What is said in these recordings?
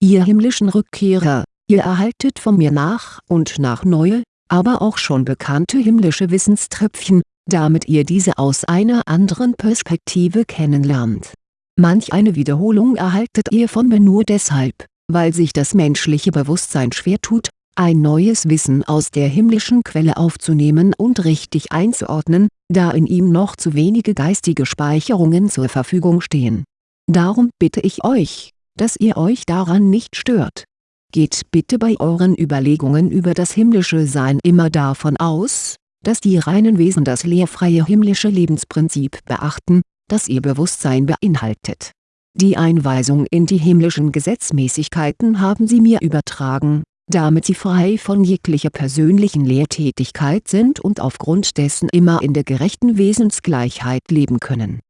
ihr himmlischen Rückkehrer, ihr erhaltet von mir nach und nach neue, aber auch schon bekannte himmlische Wissenströpfchen, damit ihr diese aus einer anderen Perspektive kennenlernt. Manch eine Wiederholung erhaltet ihr von mir nur deshalb, weil sich das menschliche Bewusstsein schwer tut, ein neues Wissen aus der himmlischen Quelle aufzunehmen und richtig einzuordnen, da in ihm noch zu wenige geistige Speicherungen zur Verfügung stehen. Darum bitte ich euch, dass ihr euch daran nicht stört. Geht bitte bei euren Überlegungen über das himmlische Sein immer davon aus, dass die reinen Wesen das lehrfreie himmlische Lebensprinzip beachten, das ihr Bewusstsein beinhaltet. Die Einweisung in die himmlischen Gesetzmäßigkeiten haben sie mir übertragen, damit sie frei von jeglicher persönlichen Lehrtätigkeit sind und aufgrund dessen immer in der gerechten Wesensgleichheit leben können.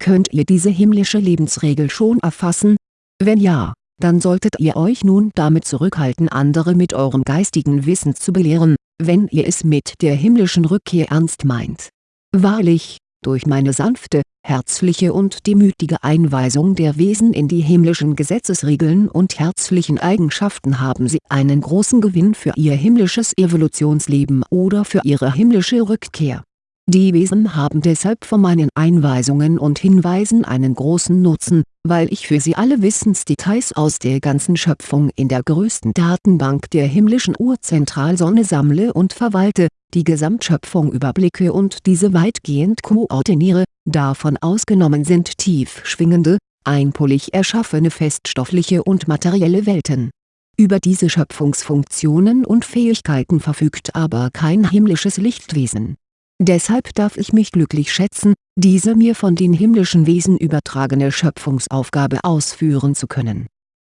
Könnt ihr diese himmlische Lebensregel schon erfassen? Wenn ja, dann solltet ihr euch nun damit zurückhalten andere mit eurem geistigen Wissen zu belehren, wenn ihr es mit der himmlischen Rückkehr ernst meint. Wahrlich, durch meine sanfte, herzliche und demütige Einweisung der Wesen in die himmlischen Gesetzesregeln und herzlichen Eigenschaften haben sie einen großen Gewinn für ihr himmlisches Evolutionsleben oder für ihre himmlische Rückkehr die Wesen haben deshalb von meinen Einweisungen und Hinweisen einen großen Nutzen, weil ich für sie alle Wissensdetails aus der ganzen Schöpfung in der größten Datenbank der himmlischen Urzentralsonne sammle und verwalte, die Gesamtschöpfung überblicke und diese weitgehend koordiniere, davon ausgenommen sind tief schwingende, einpolig erschaffene feststoffliche und materielle Welten. Über diese Schöpfungsfunktionen und Fähigkeiten verfügt aber kein himmlisches Lichtwesen Deshalb darf ich mich glücklich schätzen, diese mir von den himmlischen Wesen übertragene Schöpfungsaufgabe ausführen zu können.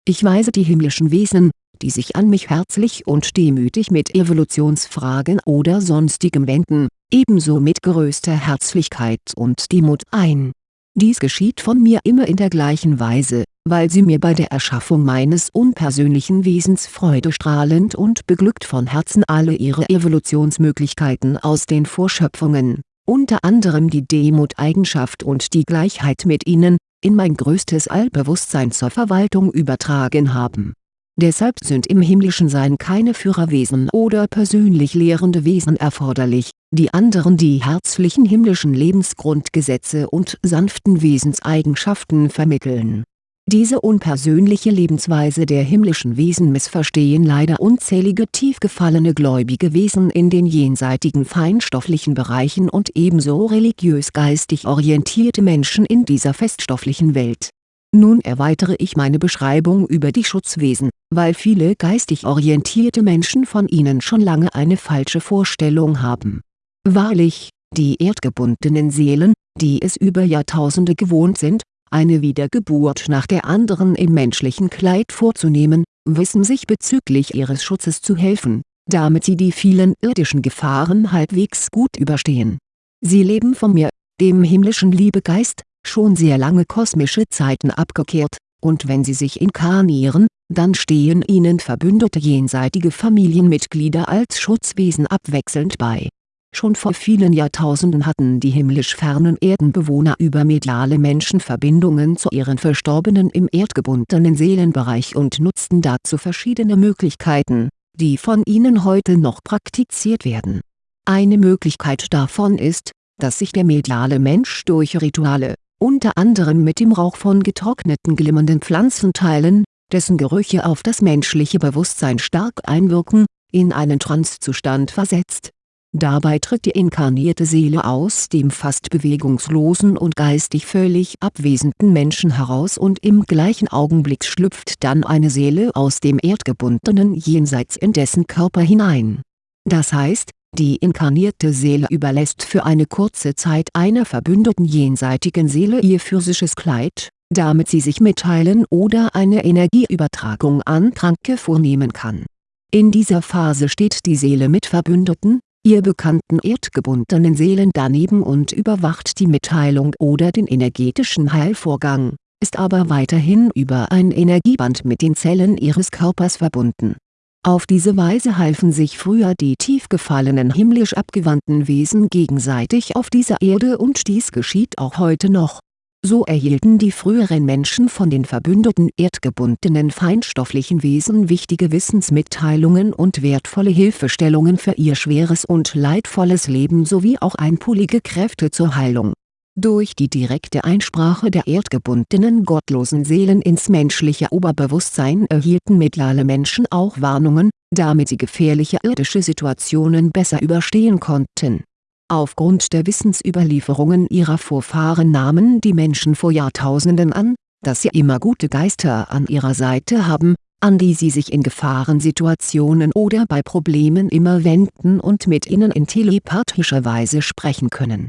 Ich weise die himmlischen Wesen, die sich an mich herzlich und demütig mit Evolutionsfragen oder sonstigem wenden, ebenso mit größter Herzlichkeit und Demut ein dies geschieht von mir immer in der gleichen Weise, weil sie mir bei der Erschaffung meines unpersönlichen Wesens freudestrahlend und beglückt von Herzen alle ihre Evolutionsmöglichkeiten aus den Vorschöpfungen, unter anderem die Demut-Eigenschaft und die Gleichheit mit ihnen, in mein größtes Allbewusstsein zur Verwaltung übertragen haben Deshalb sind im himmlischen Sein keine Führerwesen oder persönlich lehrende Wesen erforderlich, die anderen die herzlichen himmlischen Lebensgrundgesetze und sanften Wesenseigenschaften vermitteln. Diese unpersönliche Lebensweise der himmlischen Wesen missverstehen leider unzählige tief gefallene gläubige Wesen in den jenseitigen feinstofflichen Bereichen und ebenso religiös-geistig orientierte Menschen in dieser feststofflichen Welt nun erweitere ich meine Beschreibung über die Schutzwesen, weil viele geistig orientierte Menschen von ihnen schon lange eine falsche Vorstellung haben. Wahrlich, die erdgebundenen Seelen, die es über Jahrtausende gewohnt sind, eine Wiedergeburt nach der anderen im menschlichen Kleid vorzunehmen, wissen sich bezüglich ihres Schutzes zu helfen, damit sie die vielen irdischen Gefahren halbwegs gut überstehen. Sie leben von mir, dem himmlischen Liebegeist, schon sehr lange kosmische Zeiten abgekehrt, und wenn sie sich inkarnieren, dann stehen ihnen verbündete jenseitige Familienmitglieder als Schutzwesen abwechselnd bei. Schon vor vielen Jahrtausenden hatten die himmlisch fernen Erdenbewohner über mediale Menschenverbindungen zu ihren Verstorbenen im erdgebundenen Seelenbereich und nutzten dazu verschiedene Möglichkeiten, die von ihnen heute noch praktiziert werden. Eine Möglichkeit davon ist, dass sich der mediale Mensch durch Rituale, unter anderem mit dem Rauch von getrockneten glimmernden Pflanzenteilen, dessen Gerüche auf das menschliche Bewusstsein stark einwirken, in einen Trancezustand versetzt. Dabei tritt die inkarnierte Seele aus dem fast bewegungslosen und geistig völlig abwesenden Menschen heraus und im gleichen Augenblick schlüpft dann eine Seele aus dem erdgebundenen Jenseits in dessen Körper hinein. Das heißt, die inkarnierte Seele überlässt für eine kurze Zeit einer verbündeten jenseitigen Seele ihr physisches Kleid, damit sie sich mitteilen oder eine Energieübertragung an Kranke vornehmen kann. In dieser Phase steht die Seele mit Verbündeten, ihr bekannten erdgebundenen Seelen daneben und überwacht die Mitteilung oder den energetischen Heilvorgang, ist aber weiterhin über ein Energieband mit den Zellen ihres Körpers verbunden auf diese Weise halfen sich früher die tief gefallenen himmlisch abgewandten Wesen gegenseitig auf dieser Erde und dies geschieht auch heute noch. So erhielten die früheren Menschen von den verbündeten erdgebundenen feinstofflichen Wesen wichtige Wissensmitteilungen und wertvolle Hilfestellungen für ihr schweres und leidvolles Leben sowie auch einpolige Kräfte zur Heilung. Durch die direkte Einsprache der erdgebundenen gottlosen Seelen ins menschliche Oberbewusstsein erhielten mediale Menschen auch Warnungen, damit sie gefährliche irdische Situationen besser überstehen konnten Aufgrund der Wissensüberlieferungen ihrer Vorfahren nahmen die Menschen vor Jahrtausenden an, dass sie immer gute Geister an ihrer Seite haben, an die sie sich in Gefahrensituationen oder bei Problemen immer wenden und mit ihnen in telepathischer Weise sprechen können.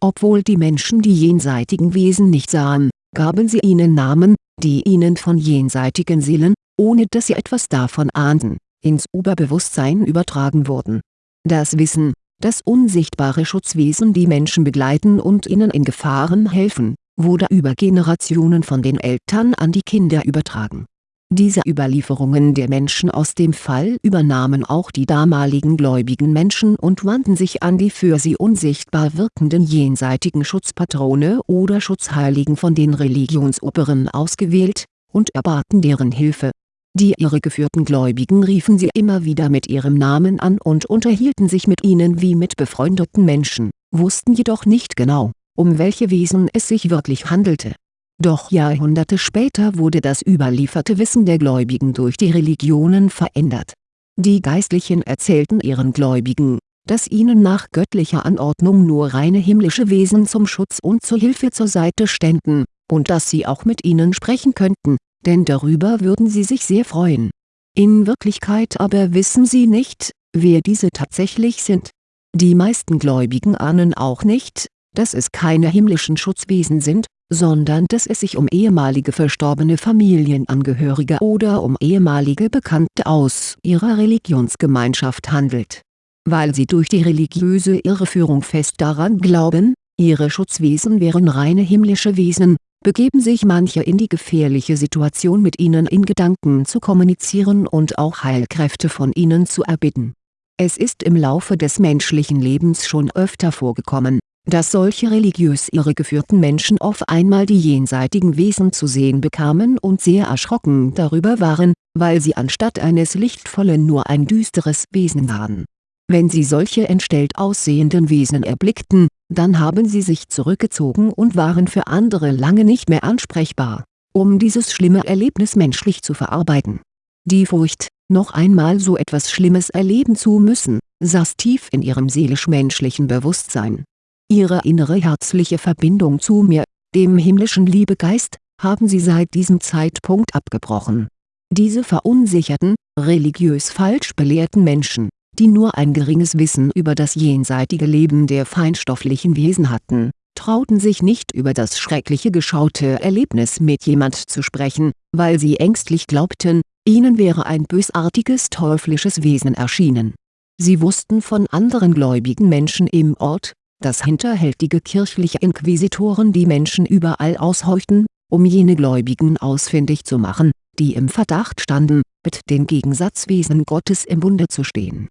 Obwohl die Menschen die jenseitigen Wesen nicht sahen, gaben sie ihnen Namen, die ihnen von jenseitigen Seelen, ohne dass sie etwas davon ahnten, ins Oberbewusstsein übertragen wurden. Das Wissen, dass unsichtbare Schutzwesen die Menschen begleiten und ihnen in Gefahren helfen, wurde über Generationen von den Eltern an die Kinder übertragen. Diese Überlieferungen der Menschen aus dem Fall übernahmen auch die damaligen gläubigen Menschen und wandten sich an die für sie unsichtbar wirkenden jenseitigen Schutzpatrone oder Schutzheiligen von den Religionsoberen ausgewählt, und erbaten deren Hilfe die irregeführten Gläubigen riefen sie immer wieder mit ihrem Namen an und unterhielten sich mit ihnen wie mit befreundeten Menschen, wussten jedoch nicht genau, um welche Wesen es sich wirklich handelte. Doch Jahrhunderte später wurde das überlieferte Wissen der Gläubigen durch die Religionen verändert. Die Geistlichen erzählten ihren Gläubigen, dass ihnen nach göttlicher Anordnung nur reine himmlische Wesen zum Schutz und zur Hilfe zur Seite ständen, und dass sie auch mit ihnen sprechen könnten, denn darüber würden sie sich sehr freuen. In Wirklichkeit aber wissen sie nicht, wer diese tatsächlich sind. Die meisten Gläubigen ahnen auch nicht, dass es keine himmlischen Schutzwesen sind, sondern dass es sich um ehemalige verstorbene Familienangehörige oder um ehemalige Bekannte aus ihrer Religionsgemeinschaft handelt. Weil sie durch die religiöse Irreführung fest daran glauben, ihre Schutzwesen wären reine himmlische Wesen, begeben sich manche in die gefährliche Situation mit ihnen in Gedanken zu kommunizieren und auch Heilkräfte von ihnen zu erbitten. Es ist im Laufe des menschlichen Lebens schon öfter vorgekommen, dass solche religiös irregeführten Menschen auf einmal die jenseitigen Wesen zu sehen bekamen und sehr erschrocken darüber waren, weil sie anstatt eines lichtvollen nur ein düsteres Wesen waren wenn sie solche entstellt aussehenden Wesen erblickten, dann haben sie sich zurückgezogen und waren für andere lange nicht mehr ansprechbar, um dieses schlimme Erlebnis menschlich zu verarbeiten. Die Furcht, noch einmal so etwas Schlimmes erleben zu müssen, saß tief in ihrem seelisch-menschlichen Bewusstsein. Ihre innere herzliche Verbindung zu mir, dem himmlischen Liebegeist, haben sie seit diesem Zeitpunkt abgebrochen. Diese verunsicherten, religiös falsch belehrten Menschen die nur ein geringes Wissen über das jenseitige Leben der feinstofflichen Wesen hatten, trauten sich nicht über das schreckliche geschaute Erlebnis mit jemand zu sprechen, weil sie ängstlich glaubten, ihnen wäre ein bösartiges teuflisches Wesen erschienen. Sie wussten von anderen gläubigen Menschen im Ort, dass hinterhältige kirchliche Inquisitoren die Menschen überall ausheuchten, um jene Gläubigen ausfindig zu machen, die im Verdacht standen, mit den Gegensatzwesen Gottes im Bunde zu stehen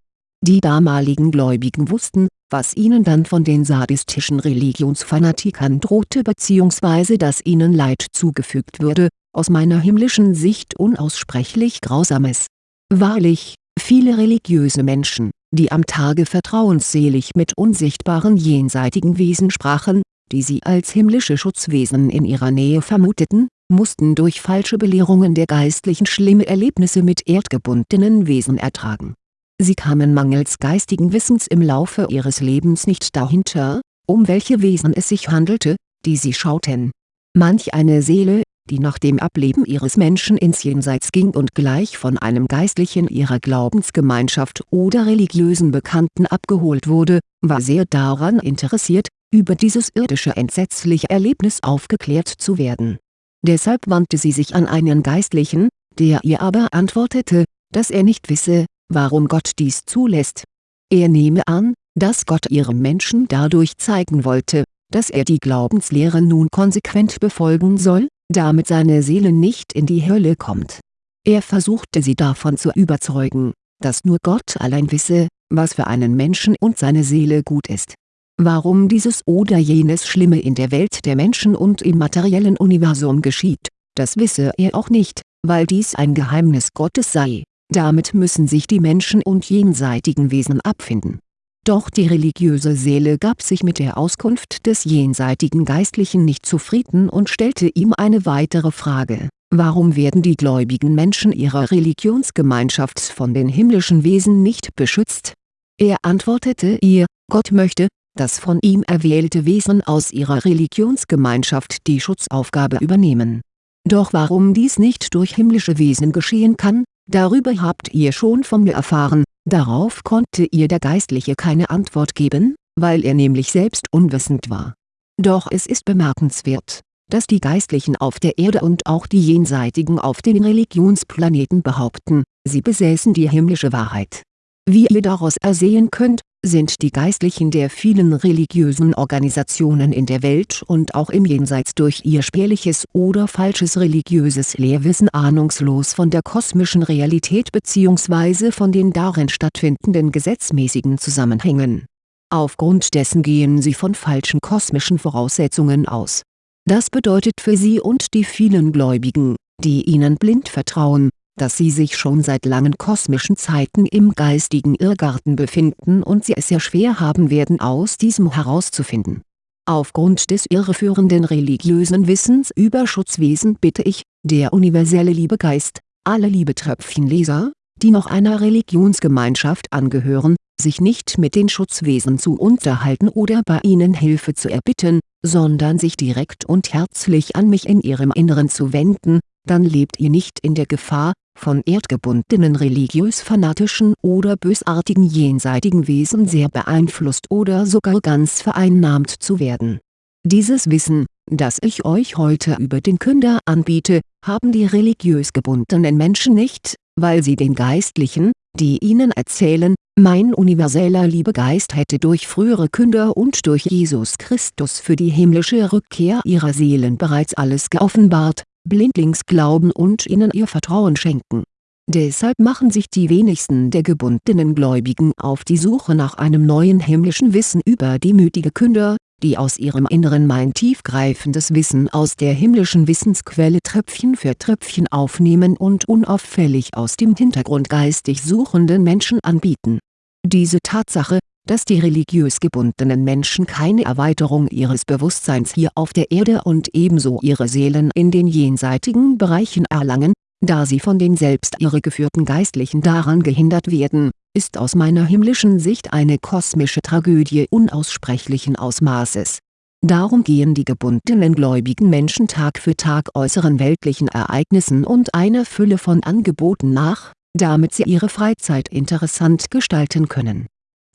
die damaligen Gläubigen wussten, was ihnen dann von den sadistischen Religionsfanatikern drohte bzw. dass ihnen Leid zugefügt würde, aus meiner himmlischen Sicht unaussprechlich Grausames. Wahrlich, viele religiöse Menschen, die am Tage vertrauensselig mit unsichtbaren jenseitigen Wesen sprachen, die sie als himmlische Schutzwesen in ihrer Nähe vermuteten, mussten durch falsche Belehrungen der Geistlichen schlimme Erlebnisse mit erdgebundenen Wesen ertragen Sie kamen mangels geistigen Wissens im Laufe ihres Lebens nicht dahinter, um welche Wesen es sich handelte, die sie schauten. Manch eine Seele, die nach dem Ableben ihres Menschen ins Jenseits ging und gleich von einem Geistlichen ihrer Glaubensgemeinschaft oder religiösen Bekannten abgeholt wurde, war sehr daran interessiert, über dieses irdische entsetzliche Erlebnis aufgeklärt zu werden. Deshalb wandte sie sich an einen Geistlichen, der ihr aber antwortete, dass er nicht wisse, warum Gott dies zulässt. Er nehme an, dass Gott ihrem Menschen dadurch zeigen wollte, dass er die Glaubenslehre nun konsequent befolgen soll, damit seine Seele nicht in die Hölle kommt. Er versuchte sie davon zu überzeugen, dass nur Gott allein wisse, was für einen Menschen und seine Seele gut ist. warum dieses oder jenes Schlimme in der Welt der Menschen und im materiellen Universum geschieht, das wisse er auch nicht, weil dies ein Geheimnis Gottes sei, damit müssen sich die Menschen und jenseitigen Wesen abfinden. Doch die religiöse Seele gab sich mit der Auskunft des jenseitigen Geistlichen nicht zufrieden und stellte ihm eine weitere Frage, warum werden die gläubigen Menschen ihrer Religionsgemeinschaft von den himmlischen Wesen nicht beschützt? Er antwortete ihr, Gott möchte, dass von ihm erwählte Wesen aus ihrer Religionsgemeinschaft die Schutzaufgabe übernehmen. Doch warum dies nicht durch himmlische Wesen geschehen kann, darüber habt ihr schon von mir erfahren, darauf konnte ihr der Geistliche keine Antwort geben, weil er nämlich selbst unwissend war. Doch es ist bemerkenswert, dass die Geistlichen auf der Erde und auch die Jenseitigen auf den Religionsplaneten behaupten, sie besäßen die himmlische Wahrheit. Wie ihr daraus ersehen könnt, sind die Geistlichen der vielen religiösen Organisationen in der Welt und auch im Jenseits durch ihr spärliches oder falsches religiöses Lehrwissen ahnungslos von der kosmischen Realität bzw. von den darin stattfindenden gesetzmäßigen Zusammenhängen. Aufgrund dessen gehen sie von falschen kosmischen Voraussetzungen aus. Das bedeutet für sie und die vielen Gläubigen, die ihnen blind vertrauen, dass sie sich schon seit langen kosmischen Zeiten im geistigen Irrgarten befinden und sie es sehr schwer haben werden aus diesem herauszufinden. Aufgrund des irreführenden religiösen Wissens über Schutzwesen bitte ich, der universelle Liebegeist, alle Liebetröpfchenleser, die noch einer Religionsgemeinschaft angehören, sich nicht mit den Schutzwesen zu unterhalten oder bei ihnen Hilfe zu erbitten, sondern sich direkt und herzlich an mich in ihrem Inneren zu wenden, dann lebt ihr nicht in der Gefahr, von erdgebundenen religiös-fanatischen oder bösartigen jenseitigen Wesen sehr beeinflusst oder sogar ganz vereinnahmt zu werden. Dieses Wissen, das ich euch heute über den Künder anbiete, haben die religiös gebundenen Menschen nicht, weil sie den Geistlichen, die ihnen erzählen, mein universeller Liebegeist hätte durch frühere Künder und durch Jesus Christus für die himmlische Rückkehr ihrer Seelen bereits alles geoffenbart, blindlings glauben und ihnen ihr Vertrauen schenken. Deshalb machen sich die wenigsten der gebundenen Gläubigen auf die Suche nach einem neuen himmlischen Wissen über die mütige Künder, die aus ihrem Inneren mein tiefgreifendes Wissen aus der himmlischen Wissensquelle Tröpfchen für Tröpfchen aufnehmen und unauffällig aus dem Hintergrund geistig suchenden Menschen anbieten. Diese Tatsache, dass die religiös gebundenen Menschen keine Erweiterung ihres Bewusstseins hier auf der Erde und ebenso ihre Seelen in den jenseitigen Bereichen erlangen, da sie von den selbst irregeführten Geistlichen daran gehindert werden, ist aus meiner himmlischen Sicht eine kosmische Tragödie unaussprechlichen Ausmaßes. Darum gehen die gebundenen gläubigen Menschen Tag für Tag äußeren weltlichen Ereignissen und einer Fülle von Angeboten nach, damit sie ihre Freizeit interessant gestalten können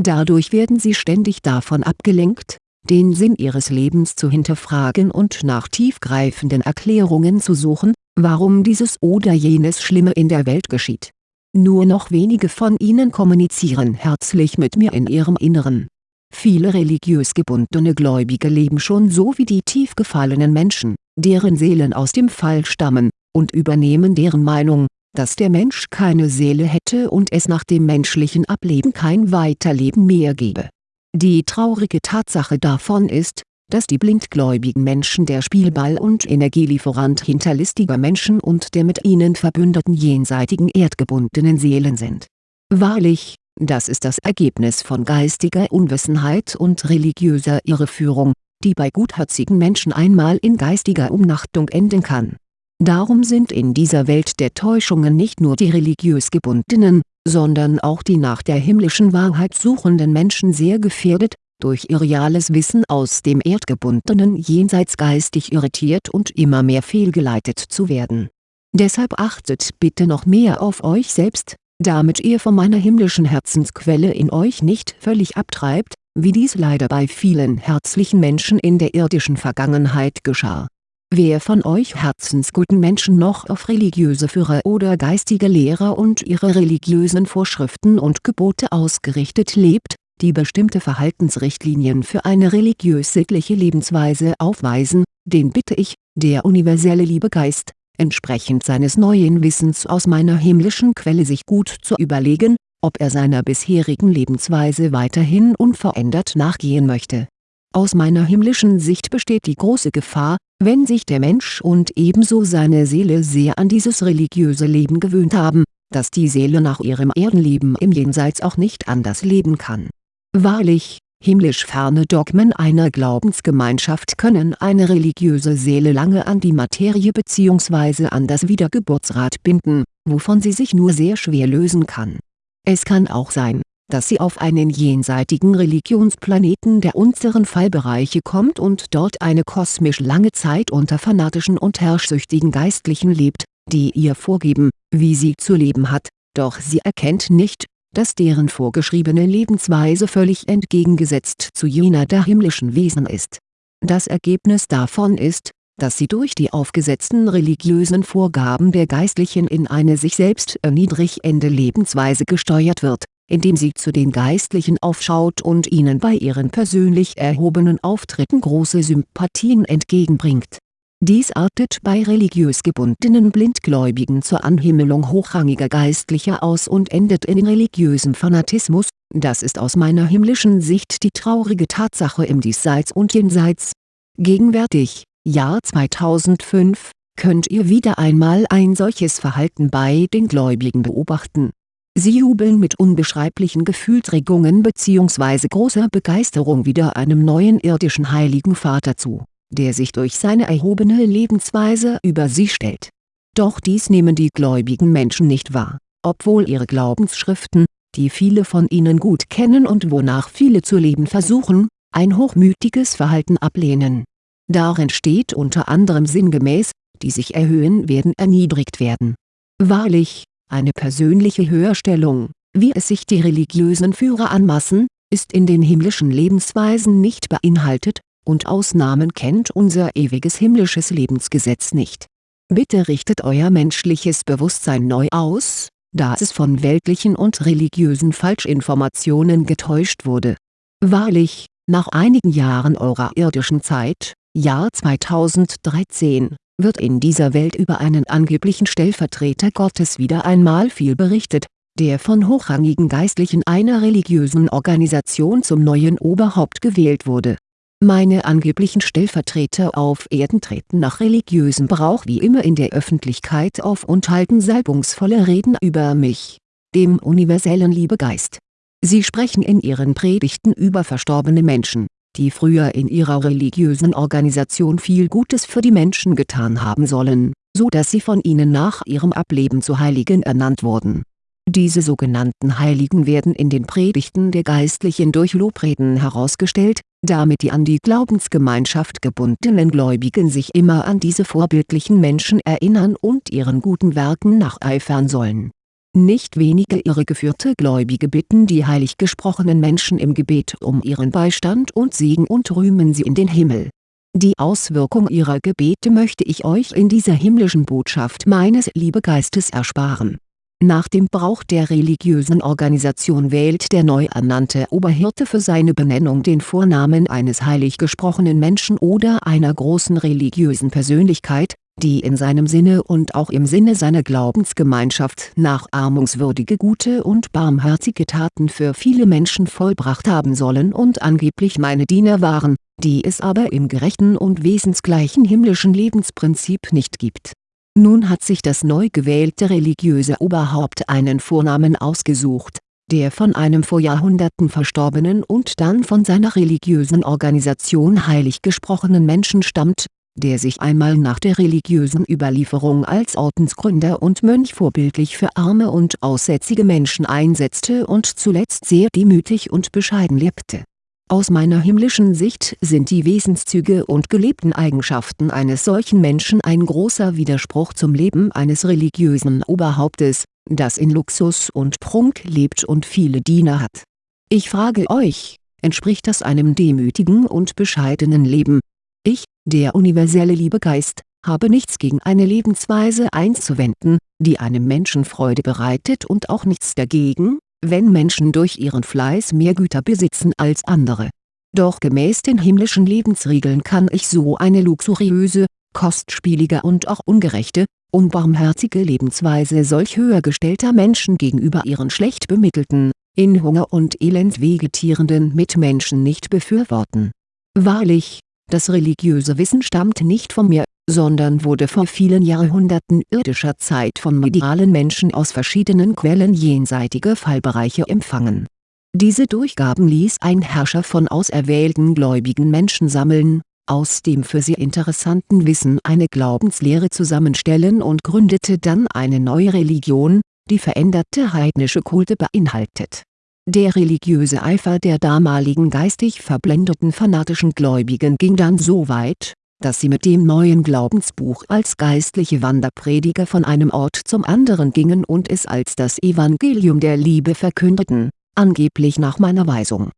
Dadurch werden sie ständig davon abgelenkt, den Sinn ihres Lebens zu hinterfragen und nach tiefgreifenden Erklärungen zu suchen, warum dieses oder jenes Schlimme in der Welt geschieht. Nur noch wenige von ihnen kommunizieren herzlich mit mir in ihrem Inneren. Viele religiös gebundene Gläubige leben schon so wie die tief gefallenen Menschen, deren Seelen aus dem Fall stammen, und übernehmen deren Meinung, dass der Mensch keine Seele hätte und es nach dem menschlichen Ableben kein Weiterleben mehr gebe. Die traurige Tatsache davon ist, dass die blindgläubigen Menschen der Spielball und Energielieferant hinterlistiger Menschen und der mit ihnen verbündeten jenseitigen erdgebundenen Seelen sind. Wahrlich, das ist das Ergebnis von geistiger Unwissenheit und religiöser Irreführung, die bei gutherzigen Menschen einmal in geistiger Umnachtung enden kann Darum sind in dieser Welt der Täuschungen nicht nur die religiös gebundenen, sondern auch die nach der himmlischen Wahrheit suchenden Menschen sehr gefährdet, durch irreales Wissen aus dem erdgebundenen Jenseits geistig irritiert und immer mehr fehlgeleitet zu werden. Deshalb achtet bitte noch mehr auf euch selbst, damit ihr von meiner himmlischen Herzensquelle in euch nicht völlig abtreibt, wie dies leider bei vielen herzlichen Menschen in der irdischen Vergangenheit geschah Wer von euch herzensguten Menschen noch auf religiöse Führer oder geistige Lehrer und ihre religiösen Vorschriften und Gebote ausgerichtet lebt, die bestimmte Verhaltensrichtlinien für eine religiös-sittliche Lebensweise aufweisen, den bitte ich, der universelle Liebegeist, entsprechend seines neuen Wissens aus meiner himmlischen Quelle sich gut zu überlegen, ob er seiner bisherigen Lebensweise weiterhin unverändert nachgehen möchte. Aus meiner himmlischen Sicht besteht die große Gefahr, wenn sich der Mensch und ebenso seine Seele sehr an dieses religiöse Leben gewöhnt haben, dass die Seele nach ihrem Erdenleben im Jenseits auch nicht anders leben kann. Wahrlich, himmlisch ferne Dogmen einer Glaubensgemeinschaft können eine religiöse Seele lange an die Materie bzw. an das Wiedergeburtsrad binden, wovon sie sich nur sehr schwer lösen kann. Es kann auch sein dass sie auf einen jenseitigen Religionsplaneten der unteren Fallbereiche kommt und dort eine kosmisch lange Zeit unter fanatischen und herrschsüchtigen Geistlichen lebt, die ihr vorgeben, wie sie zu leben hat, doch sie erkennt nicht, dass deren vorgeschriebene Lebensweise völlig entgegengesetzt zu jener der himmlischen Wesen ist. Das Ergebnis davon ist, dass sie durch die aufgesetzten religiösen Vorgaben der Geistlichen in eine sich selbst erniedrigende Lebensweise gesteuert wird indem sie zu den Geistlichen aufschaut und ihnen bei ihren persönlich erhobenen Auftritten große Sympathien entgegenbringt. Dies artet bei religiös gebundenen Blindgläubigen zur Anhimmelung hochrangiger Geistlicher aus und endet in religiösem Fanatismus, das ist aus meiner himmlischen Sicht die traurige Tatsache im Diesseits und Jenseits. Gegenwärtig, Jahr 2005, könnt ihr wieder einmal ein solches Verhalten bei den Gläubigen beobachten Sie jubeln mit unbeschreiblichen Gefühlsregungen bzw. großer Begeisterung wieder einem neuen irdischen Heiligen Vater zu, der sich durch seine erhobene Lebensweise über sie stellt. Doch dies nehmen die gläubigen Menschen nicht wahr, obwohl ihre Glaubensschriften, die viele von ihnen gut kennen und wonach viele zu leben versuchen, ein hochmütiges Verhalten ablehnen. Darin steht unter anderem sinngemäß, die sich erhöhen werden erniedrigt werden. Wahrlich, eine persönliche Höherstellung, wie es sich die religiösen Führer anmaßen, ist in den himmlischen Lebensweisen nicht beinhaltet, und Ausnahmen kennt unser ewiges himmlisches Lebensgesetz nicht. Bitte richtet euer menschliches Bewusstsein neu aus, da es von weltlichen und religiösen Falschinformationen getäuscht wurde. Wahrlich, nach einigen Jahren eurer irdischen Zeit, Jahr 2013, wird in dieser Welt über einen angeblichen Stellvertreter Gottes wieder einmal viel berichtet, der von hochrangigen Geistlichen einer religiösen Organisation zum neuen Oberhaupt gewählt wurde. Meine angeblichen Stellvertreter auf Erden treten nach religiösem Brauch wie immer in der Öffentlichkeit auf und halten salbungsvolle Reden über mich, dem universellen Liebegeist. Sie sprechen in ihren Predigten über verstorbene Menschen die früher in ihrer religiösen Organisation viel Gutes für die Menschen getan haben sollen, so dass sie von ihnen nach ihrem Ableben zu Heiligen ernannt wurden. Diese sogenannten Heiligen werden in den Predigten der Geistlichen durch Lobreden herausgestellt, damit die an die Glaubensgemeinschaft gebundenen Gläubigen sich immer an diese vorbildlichen Menschen erinnern und ihren guten Werken nacheifern sollen nicht wenige irregeführte Gläubige bitten die heilig gesprochenen Menschen im Gebet um ihren Beistand und Segen und rühmen sie in den Himmel. Die Auswirkung ihrer Gebete möchte ich euch in dieser himmlischen Botschaft meines Liebegeistes ersparen. Nach dem Brauch der religiösen Organisation wählt der neu ernannte Oberhirte für seine Benennung den Vornamen eines heilig gesprochenen Menschen oder einer großen religiösen Persönlichkeit, die in seinem Sinne und auch im Sinne seiner Glaubensgemeinschaft nachahmungswürdige gute und barmherzige Taten für viele Menschen vollbracht haben sollen und angeblich meine Diener waren, die es aber im gerechten und wesensgleichen himmlischen Lebensprinzip nicht gibt. Nun hat sich das neu gewählte religiöse Oberhaupt einen Vornamen ausgesucht, der von einem vor Jahrhunderten verstorbenen und dann von seiner religiösen Organisation heilig gesprochenen Menschen stammt der sich einmal nach der religiösen Überlieferung als Ordensgründer und Mönch vorbildlich für arme und aussätzige Menschen einsetzte und zuletzt sehr demütig und bescheiden lebte. Aus meiner himmlischen Sicht sind die Wesenszüge und gelebten Eigenschaften eines solchen Menschen ein großer Widerspruch zum Leben eines religiösen Oberhauptes, das in Luxus und Prunk lebt und viele Diener hat. Ich frage euch, entspricht das einem demütigen und bescheidenen Leben, ich, der universelle Liebegeist, habe nichts gegen eine Lebensweise einzuwenden, die einem Menschen Freude bereitet und auch nichts dagegen, wenn Menschen durch ihren Fleiß mehr Güter besitzen als andere. Doch gemäß den himmlischen Lebensregeln kann ich so eine luxuriöse, kostspielige und auch ungerechte, unbarmherzige Lebensweise solch höhergestellter Menschen gegenüber ihren schlecht bemittelten, in Hunger und Elend vegetierenden Mitmenschen nicht befürworten Wahrlich, das religiöse Wissen stammt nicht von mir, sondern wurde vor vielen Jahrhunderten irdischer Zeit von medialen Menschen aus verschiedenen Quellen jenseitige Fallbereiche empfangen. Diese Durchgaben ließ ein Herrscher von auserwählten gläubigen Menschen sammeln, aus dem für sie interessanten Wissen eine Glaubenslehre zusammenstellen und gründete dann eine neue Religion, die veränderte heidnische Kulte beinhaltet. Der religiöse Eifer der damaligen geistig verblendeten fanatischen Gläubigen ging dann so weit, dass sie mit dem neuen Glaubensbuch als geistliche Wanderprediger von einem Ort zum anderen gingen und es als das Evangelium der Liebe verkündeten, angeblich nach meiner Weisung.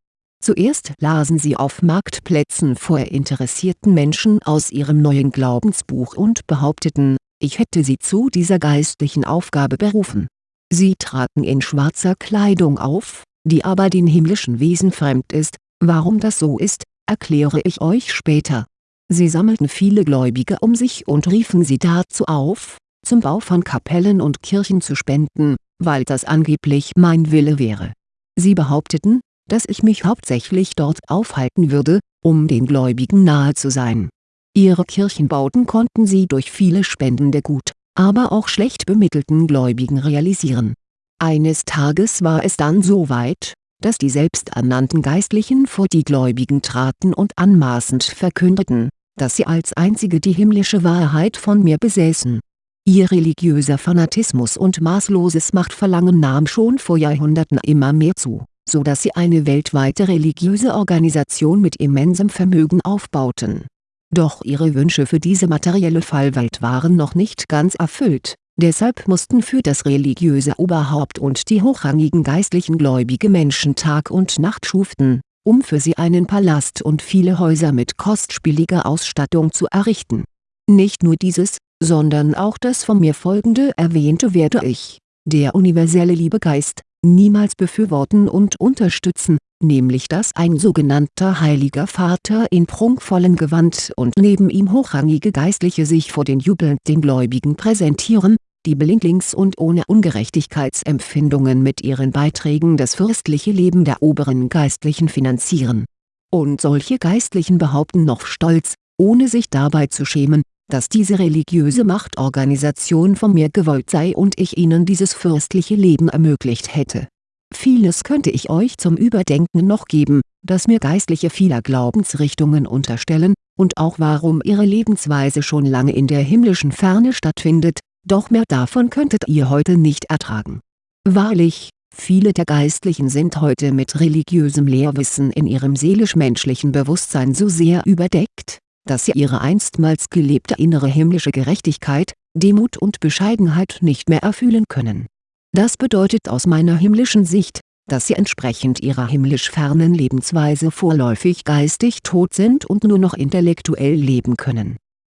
Zuerst lasen sie auf Marktplätzen vor interessierten Menschen aus ihrem neuen Glaubensbuch und behaupteten, ich hätte sie zu dieser geistlichen Aufgabe berufen. Sie traten in schwarzer Kleidung auf, die aber den himmlischen Wesen fremd ist, warum das so ist, erkläre ich euch später Sie sammelten viele Gläubige um sich und riefen sie dazu auf, zum Bau von Kapellen und Kirchen zu spenden, weil das angeblich mein Wille wäre. Sie behaupteten, dass ich mich hauptsächlich dort aufhalten würde, um den Gläubigen nahe zu sein. Ihre Kirchenbauten konnten sie durch viele Spenden der gut, aber auch schlecht bemittelten Gläubigen realisieren. Eines Tages war es dann so weit, dass die selbsternannten Geistlichen vor die Gläubigen traten und anmaßend verkündeten, dass sie als einzige die himmlische Wahrheit von mir besäßen. Ihr religiöser Fanatismus und maßloses Machtverlangen nahm schon vor Jahrhunderten immer mehr zu, so dass sie eine weltweite religiöse Organisation mit immensem Vermögen aufbauten. Doch ihre Wünsche für diese materielle Fallwelt waren noch nicht ganz erfüllt, deshalb mussten für das religiöse Oberhaupt und die hochrangigen geistlichen gläubige Menschen Tag und Nacht schuften um für sie einen Palast und viele Häuser mit kostspieliger Ausstattung zu errichten. Nicht nur dieses, sondern auch das von mir folgende erwähnte werde ich, der universelle Liebegeist, niemals befürworten und unterstützen, nämlich dass ein sogenannter Heiliger Vater in prunkvollem Gewand und neben ihm hochrangige Geistliche sich vor den jubelnden Gläubigen präsentieren, die blindlings und ohne Ungerechtigkeitsempfindungen mit ihren Beiträgen das fürstliche Leben der oberen Geistlichen finanzieren. Und solche Geistlichen behaupten noch stolz, ohne sich dabei zu schämen, dass diese religiöse Machtorganisation von mir gewollt sei und ich ihnen dieses fürstliche Leben ermöglicht hätte. Vieles könnte ich euch zum Überdenken noch geben, das mir Geistliche vieler Glaubensrichtungen unterstellen, und auch warum ihre Lebensweise schon lange in der himmlischen Ferne stattfindet, doch mehr davon könntet ihr heute nicht ertragen. Wahrlich, viele der Geistlichen sind heute mit religiösem Lehrwissen in ihrem seelisch-menschlichen Bewusstsein so sehr überdeckt, dass sie ihre einstmals gelebte innere himmlische Gerechtigkeit, Demut und Bescheidenheit nicht mehr erfühlen können. Das bedeutet aus meiner himmlischen Sicht, dass sie entsprechend ihrer himmlisch fernen Lebensweise vorläufig geistig tot sind und nur noch intellektuell leben können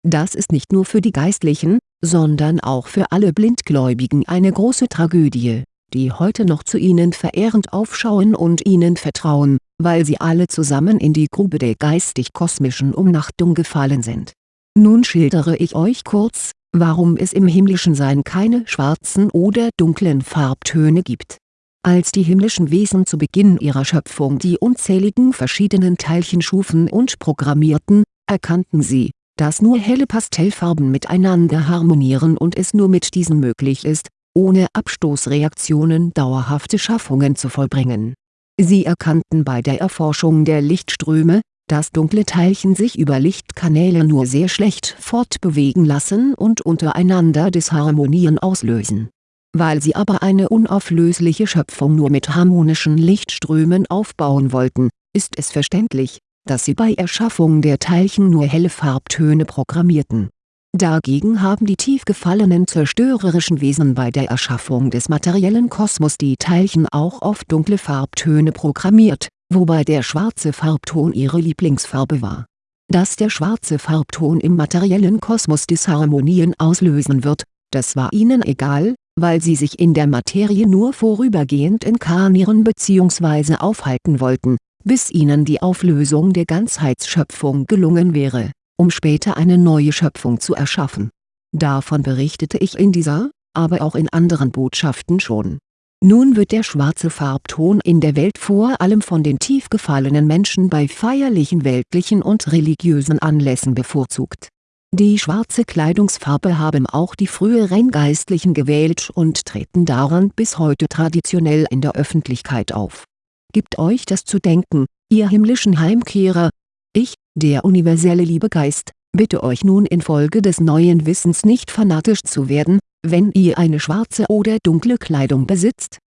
das ist nicht nur für die Geistlichen, sondern auch für alle Blindgläubigen eine große Tragödie, die heute noch zu ihnen verehrend aufschauen und ihnen vertrauen, weil sie alle zusammen in die Grube der geistig-kosmischen Umnachtung gefallen sind. Nun schildere ich euch kurz, warum es im himmlischen Sein keine schwarzen oder dunklen Farbtöne gibt. Als die himmlischen Wesen zu Beginn ihrer Schöpfung die unzähligen verschiedenen Teilchen schufen und programmierten, erkannten sie, dass nur helle Pastellfarben miteinander harmonieren und es nur mit diesen möglich ist, ohne Abstoßreaktionen dauerhafte Schaffungen zu vollbringen. Sie erkannten bei der Erforschung der Lichtströme, dass dunkle Teilchen sich über Lichtkanäle nur sehr schlecht fortbewegen lassen und untereinander Disharmonien auslösen. Weil sie aber eine unauflösliche Schöpfung nur mit harmonischen Lichtströmen aufbauen wollten, ist es verständlich, dass sie bei Erschaffung der Teilchen nur helle Farbtöne programmierten. Dagegen haben die tief gefallenen zerstörerischen Wesen bei der Erschaffung des materiellen Kosmos die Teilchen auch auf dunkle Farbtöne programmiert, wobei der schwarze Farbton ihre Lieblingsfarbe war. Dass der schwarze Farbton im materiellen Kosmos Disharmonien auslösen wird, das war ihnen egal, weil sie sich in der Materie nur vorübergehend inkarnieren bzw. aufhalten wollten bis ihnen die Auflösung der Ganzheitsschöpfung gelungen wäre, um später eine neue Schöpfung zu erschaffen. Davon berichtete ich in dieser, aber auch in anderen Botschaften schon. Nun wird der schwarze Farbton in der Welt vor allem von den tief gefallenen Menschen bei feierlichen weltlichen und religiösen Anlässen bevorzugt. Die schwarze Kleidungsfarbe haben auch die früheren Geistlichen gewählt und treten daran bis heute traditionell in der Öffentlichkeit auf. Gibt euch das zu denken, ihr himmlischen Heimkehrer? Ich, der universelle Liebegeist, bitte euch nun infolge des neuen Wissens nicht fanatisch zu werden, wenn ihr eine schwarze oder dunkle Kleidung besitzt?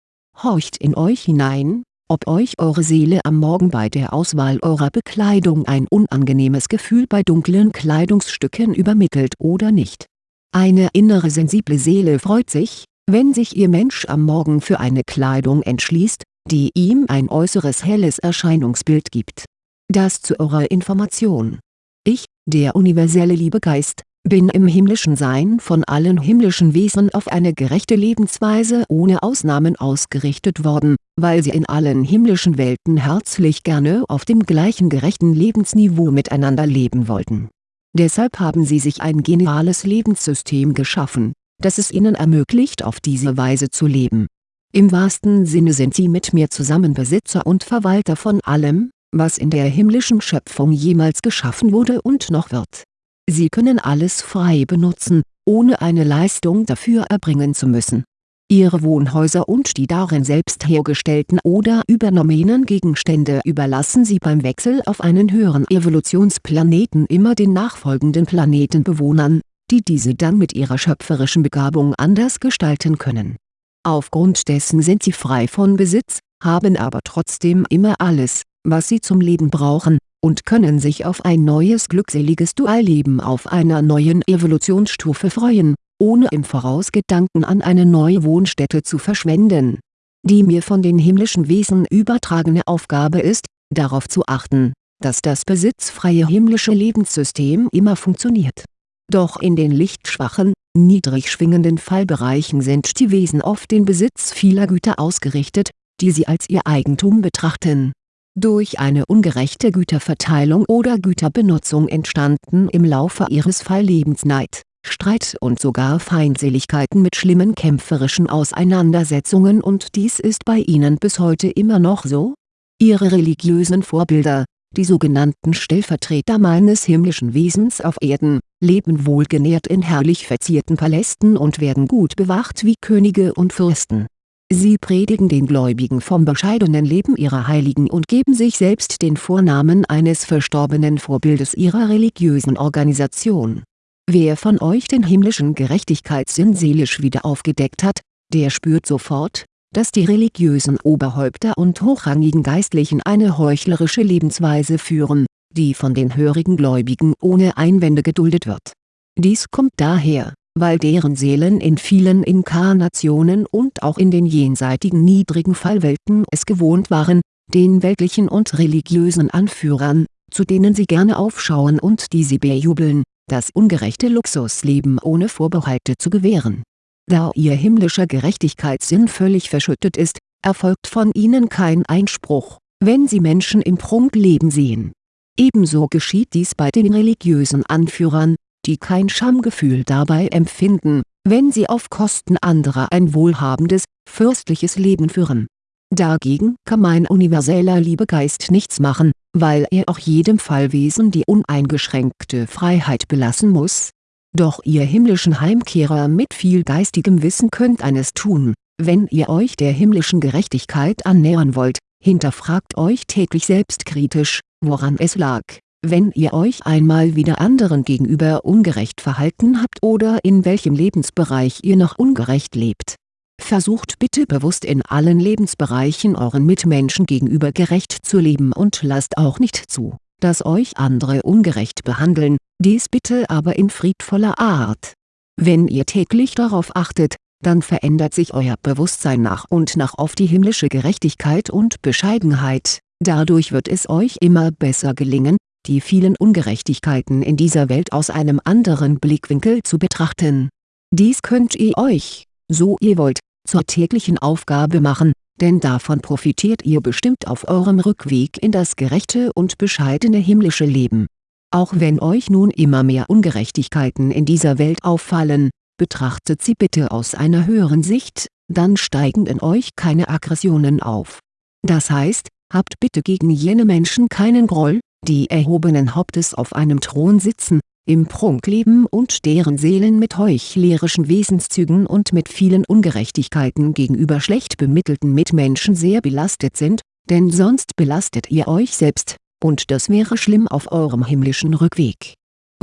Horcht in euch hinein, ob euch eure Seele am Morgen bei der Auswahl eurer Bekleidung ein unangenehmes Gefühl bei dunklen Kleidungsstücken übermittelt oder nicht. Eine innere sensible Seele freut sich, wenn sich ihr Mensch am Morgen für eine Kleidung entschließt, die ihm ein äußeres helles Erscheinungsbild gibt. Das zu eurer Information. Ich, der universelle Liebegeist, bin im himmlischen Sein von allen himmlischen Wesen auf eine gerechte Lebensweise ohne Ausnahmen ausgerichtet worden, weil sie in allen himmlischen Welten herzlich gerne auf dem gleichen gerechten Lebensniveau miteinander leben wollten. Deshalb haben sie sich ein geniales Lebenssystem geschaffen, das es ihnen ermöglicht auf diese Weise zu leben. Im wahrsten Sinne sind sie mit mir zusammen Besitzer und Verwalter von allem, was in der himmlischen Schöpfung jemals geschaffen wurde und noch wird Sie können alles frei benutzen, ohne eine Leistung dafür erbringen zu müssen. Ihre Wohnhäuser und die darin selbst hergestellten oder übernommenen Gegenstände überlassen Sie beim Wechsel auf einen höheren Evolutionsplaneten immer den nachfolgenden Planetenbewohnern, die diese dann mit ihrer schöpferischen Begabung anders gestalten können. Aufgrund dessen sind Sie frei von Besitz, haben aber trotzdem immer alles, was Sie zum Leben brauchen, und können sich auf ein neues glückseliges Dualleben auf einer neuen Evolutionsstufe freuen, ohne im Voraus Gedanken an eine neue Wohnstätte zu verschwenden. Die mir von den himmlischen Wesen übertragene Aufgabe ist, darauf zu achten, dass das besitzfreie himmlische Lebenssystem immer funktioniert. Doch in den lichtschwachen, niedrig schwingenden Fallbereichen sind die Wesen auf den Besitz vieler Güter ausgerichtet, die sie als ihr Eigentum betrachten durch eine ungerechte Güterverteilung oder Güterbenutzung entstanden im Laufe ihres Falllebens Neid, Streit und sogar Feindseligkeiten mit schlimmen kämpferischen Auseinandersetzungen und dies ist bei ihnen bis heute immer noch so? Ihre religiösen Vorbilder, die sogenannten Stellvertreter meines himmlischen Wesens auf Erden, leben wohlgenährt in herrlich verzierten Palästen und werden gut bewacht wie Könige und Fürsten Sie predigen den Gläubigen vom bescheidenen Leben ihrer Heiligen und geben sich selbst den Vornamen eines verstorbenen Vorbildes ihrer religiösen Organisation. Wer von euch den himmlischen Gerechtigkeitssinn seelisch wieder aufgedeckt hat, der spürt sofort, dass die religiösen Oberhäupter und hochrangigen Geistlichen eine heuchlerische Lebensweise führen, die von den hörigen Gläubigen ohne Einwände geduldet wird. Dies kommt daher weil deren Seelen in vielen Inkarnationen und auch in den jenseitigen niedrigen Fallwelten es gewohnt waren, den weltlichen und religiösen Anführern, zu denen sie gerne aufschauen und die sie bejubeln, das ungerechte Luxusleben ohne Vorbehalte zu gewähren. Da ihr himmlischer Gerechtigkeitssinn völlig verschüttet ist, erfolgt von ihnen kein Einspruch, wenn sie Menschen im Prunkleben sehen. Ebenso geschieht dies bei den religiösen Anführern, die kein Schamgefühl dabei empfinden, wenn sie auf Kosten anderer ein wohlhabendes, fürstliches Leben führen. Dagegen kann mein universeller Liebegeist nichts machen, weil er auch jedem Fallwesen die uneingeschränkte Freiheit belassen muss. Doch ihr himmlischen Heimkehrer mit viel geistigem Wissen könnt eines tun, wenn ihr euch der himmlischen Gerechtigkeit annähern wollt, hinterfragt euch täglich selbstkritisch, woran es lag wenn ihr euch einmal wieder anderen gegenüber ungerecht verhalten habt oder in welchem Lebensbereich ihr noch ungerecht lebt. Versucht bitte bewusst in allen Lebensbereichen euren Mitmenschen gegenüber gerecht zu leben und lasst auch nicht zu, dass euch andere ungerecht behandeln, dies bitte aber in friedvoller Art. Wenn ihr täglich darauf achtet, dann verändert sich euer Bewusstsein nach und nach auf die himmlische Gerechtigkeit und Bescheidenheit, dadurch wird es euch immer besser gelingen, die vielen Ungerechtigkeiten in dieser Welt aus einem anderen Blickwinkel zu betrachten. Dies könnt ihr euch, so ihr wollt, zur täglichen Aufgabe machen, denn davon profitiert ihr bestimmt auf eurem Rückweg in das gerechte und bescheidene himmlische Leben. Auch wenn euch nun immer mehr Ungerechtigkeiten in dieser Welt auffallen, betrachtet sie bitte aus einer höheren Sicht, dann steigen in euch keine Aggressionen auf. Das heißt, habt bitte gegen jene Menschen keinen Groll, die erhobenen Hauptes auf einem Thron sitzen, im Prunk leben und deren Seelen mit heuchlerischen Wesenszügen und mit vielen Ungerechtigkeiten gegenüber schlecht bemittelten Mitmenschen sehr belastet sind, denn sonst belastet ihr euch selbst, und das wäre schlimm auf eurem himmlischen Rückweg.